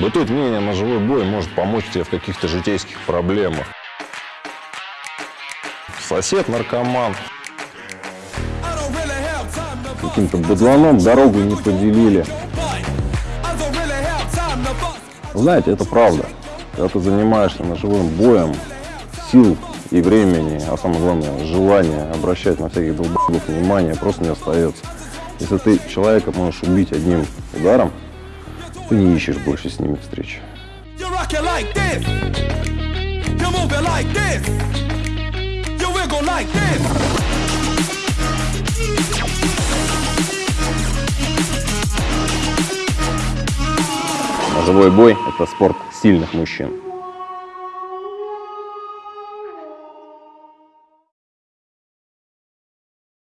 Бытует мнение, ножевой бой может помочь тебе в каких-то житейских проблемах. Сосед наркоман. Каким-то быдланом дорогу не поделили. Знаете, это правда. Когда ты занимаешься ножевым боем, сил и времени, а самое главное, желания обращать на всяких долбогов внимание просто не остается. Если ты человека можешь убить одним ударом, ты не ищешь больше с ними this. Ножевой бой – это спорт сильных мужчин.